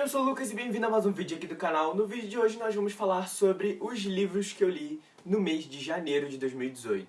Eu sou o Lucas e bem-vindo a mais um vídeo aqui do canal. No vídeo de hoje nós vamos falar sobre os livros que eu li no mês de janeiro de 2018.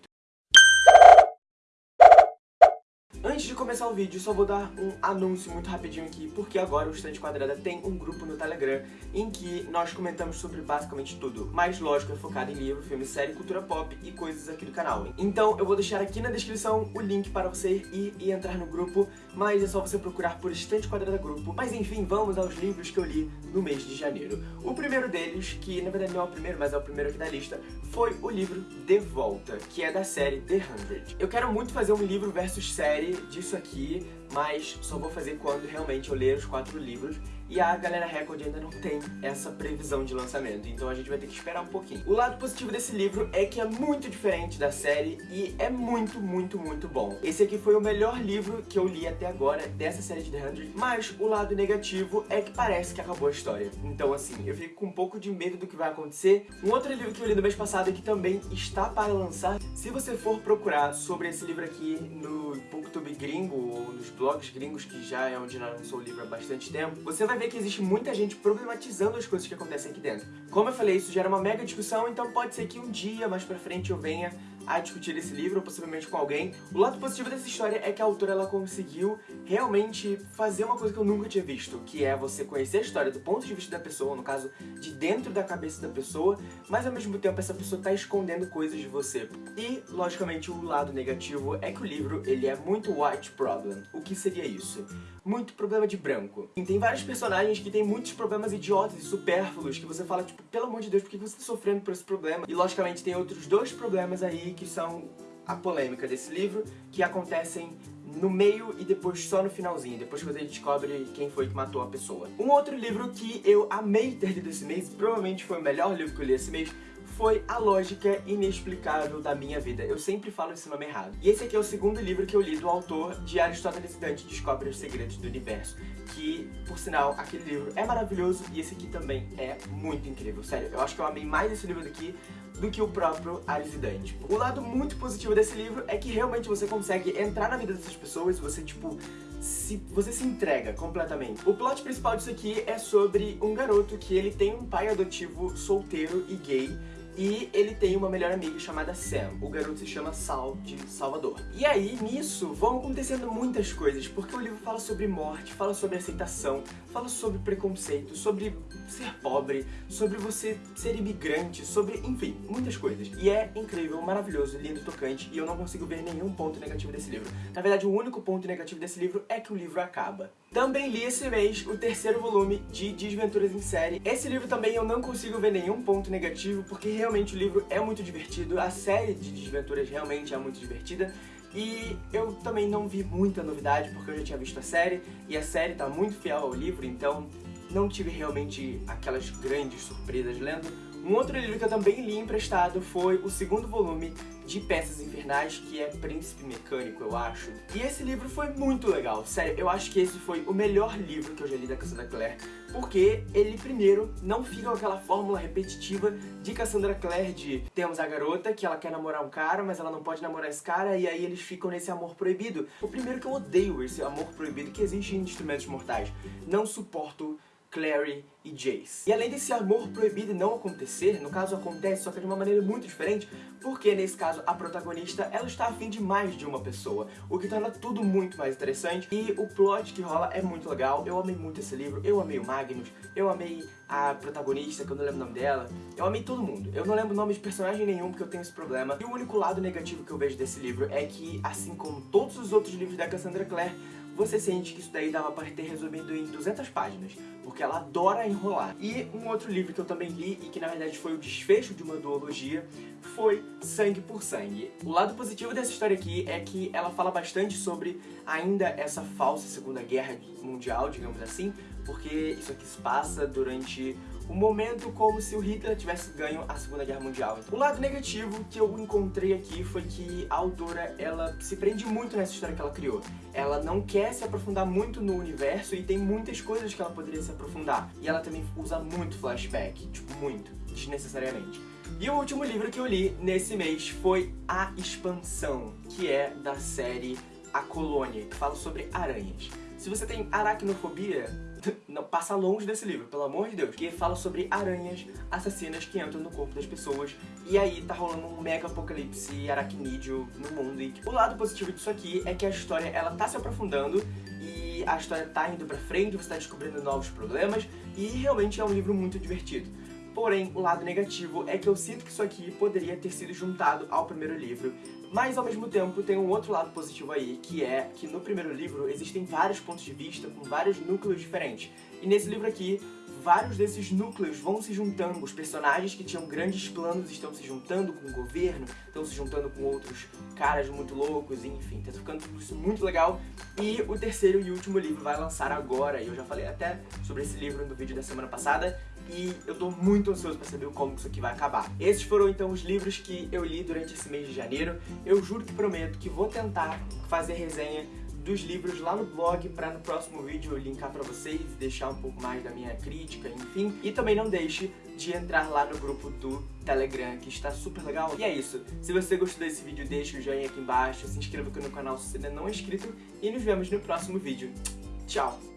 Antes de começar o vídeo, só vou dar um anúncio muito rapidinho aqui, porque agora o Estante Quadrada tem um grupo no Telegram em que nós comentamos sobre basicamente tudo, mas lógico é focado em livro, filme, série, cultura pop e coisas aqui do canal. Então eu vou deixar aqui na descrição o link para você ir e entrar no grupo, mas é só você procurar por Estante Quadrada Grupo. Mas enfim, vamos aos livros que eu li no mês de janeiro. O primeiro deles, que na verdade não é o primeiro, mas é o primeiro aqui da lista, foi o livro De Volta, que é da série The Hundred. Eu quero muito fazer um livro versus série disso aqui, mas só vou fazer quando realmente eu ler os quatro livros e a Galera Record ainda não tem essa previsão de lançamento, então a gente vai ter que esperar um pouquinho. O lado positivo desse livro é que é muito diferente da série e é muito, muito, muito bom. Esse aqui foi o melhor livro que eu li até agora dessa série de The 100, mas o lado negativo é que parece que acabou a história. Então assim, eu fico com um pouco de medo do que vai acontecer. Um outro livro que eu li no mês passado que também está para lançar, se você for procurar sobre esse livro aqui no Booktube gringo ou nos blogs gringos, que já é onde lançou o livro há bastante tempo, você vai ver que existe muita gente problematizando as coisas que acontecem aqui dentro. Como eu falei, isso gera uma mega discussão, então pode ser que um dia mais pra frente eu venha a discutir esse livro, possivelmente com alguém. O lado positivo dessa história é que a autora ela conseguiu realmente fazer uma coisa que eu nunca tinha visto, que é você conhecer a história do ponto de vista da pessoa, no caso, de dentro da cabeça da pessoa, mas ao mesmo tempo essa pessoa tá escondendo coisas de você. E, logicamente, o lado negativo é que o livro, ele é muito white problem. O que seria isso? Muito problema de branco. E tem vários personagens que têm muitos problemas idiotas e supérfluos, que você fala, tipo, pelo amor de Deus, por que você tá sofrendo por esse problema? E, logicamente, tem outros dois problemas aí que são a polêmica desse livro, que acontecem no meio e depois só no finalzinho, depois que você descobre quem foi que matou a pessoa. Um outro livro que eu amei ter lido esse mês, provavelmente foi o melhor livro que eu li esse mês, foi A Lógica Inexplicável da Minha Vida. Eu sempre falo esse nome errado. E esse aqui é o segundo livro que eu li do autor de Aristóteles Dante Descobre os Segredos do Universo. Que, por sinal, aquele livro é maravilhoso e esse aqui também é muito incrível. Sério, eu acho que eu amei mais esse livro daqui do que o próprio Alice Dante. O lado muito positivo desse livro é que realmente você consegue entrar na vida dessas pessoas, você, tipo, se, você se entrega completamente. O plot principal disso aqui é sobre um garoto que ele tem um pai adotivo solteiro e gay, e ele tem uma melhor amiga chamada Sam. O garoto se chama Sal, de Salvador. E aí, nisso, vão acontecendo muitas coisas, porque o livro fala sobre morte, fala sobre aceitação, fala sobre preconceito, sobre ser pobre, sobre você ser imigrante, sobre, enfim, muitas coisas. E é incrível, maravilhoso, lindo, tocante, e eu não consigo ver nenhum ponto negativo desse livro. Na verdade, o único ponto negativo desse livro é que o livro acaba. Também li esse mês o terceiro volume de Desventuras em Série. Esse livro também eu não consigo ver nenhum ponto negativo, porque realmente o livro é muito divertido, a série de Desventuras realmente é muito divertida, e eu também não vi muita novidade, porque eu já tinha visto a série, e a série tá muito fiel ao livro, então não tive realmente aquelas grandes surpresas lendo, um outro livro que eu também li emprestado foi o segundo volume de Peças Infernais, que é Príncipe Mecânico, eu acho. E esse livro foi muito legal, sério, eu acho que esse foi o melhor livro que eu já li da Cassandra Clare, porque ele, primeiro, não fica com aquela fórmula repetitiva de Cassandra Clare de temos a garota que ela quer namorar um cara, mas ela não pode namorar esse cara, e aí eles ficam nesse amor proibido. O primeiro que eu odeio esse amor proibido que existe em Instrumentos Mortais. Não suporto Clary e Jace. E além desse amor proibido não acontecer, no caso acontece, só que de uma maneira muito diferente, porque nesse caso a protagonista, ela está afim de mais de uma pessoa, o que torna tudo muito mais interessante, e o plot que rola é muito legal, eu amei muito esse livro, eu amei o Magnus, eu amei a protagonista, que eu não lembro o nome dela, eu amei todo mundo, eu não lembro o nome de personagem nenhum porque eu tenho esse problema, e o único lado negativo que eu vejo desse livro é que, assim como todos os outros livros da Cassandra Clare, você sente que isso daí dava para ter resumido em 200 páginas, porque ela adora enrolar. E um outro livro que eu também li, e que na verdade foi o desfecho de uma duologia, foi Sangue por Sangue. O lado positivo dessa história aqui é que ela fala bastante sobre ainda essa falsa Segunda Guerra Mundial, digamos assim, porque isso aqui se passa durante um momento como se o Hitler tivesse ganho a Segunda Guerra Mundial. Então, o lado negativo que eu encontrei aqui foi que a autora, ela se prende muito nessa história que ela criou. Ela não quer se aprofundar muito no universo e tem muitas coisas que ela poderia se aprofundar. E ela também usa muito flashback, tipo, muito, desnecessariamente. E o último livro que eu li nesse mês foi A Expansão, que é da série A Colônia, que fala sobre aranhas. Se você tem aracnofobia, não, passa longe desse livro, pelo amor de Deus. Que fala sobre aranhas assassinas que entram no corpo das pessoas. E aí tá rolando um mega apocalipse aracnídeo no mundo. E o lado positivo disso aqui é que a história, ela tá se aprofundando e a história tá indo pra frente, você tá descobrindo novos problemas. E realmente é um livro muito divertido. Porém, o lado negativo é que eu sinto que isso aqui poderia ter sido juntado ao primeiro livro, mas ao mesmo tempo tem um outro lado positivo aí, que é que no primeiro livro existem vários pontos de vista com vários núcleos diferentes. E nesse livro aqui, vários desses núcleos vão se juntando. Os personagens que tinham grandes planos estão se juntando com o governo, estão se juntando com outros caras muito loucos, enfim, tá ficando isso muito legal. E o terceiro e último livro vai lançar agora, e eu já falei até sobre esse livro no vídeo da semana passada, e eu tô muito ansioso pra saber como isso aqui vai acabar. Esses foram então os livros que eu li durante esse mês de janeiro. Eu juro que prometo que vou tentar fazer resenha dos livros lá no blog para no próximo vídeo eu linkar para vocês e deixar um pouco mais da minha crítica, enfim. E também não deixe de entrar lá no grupo do Telegram, que está super legal. E é isso. Se você gostou desse vídeo, deixa o joinha aqui embaixo, se inscreva aqui no canal se ainda não é inscrito e nos vemos no próximo vídeo. Tchau!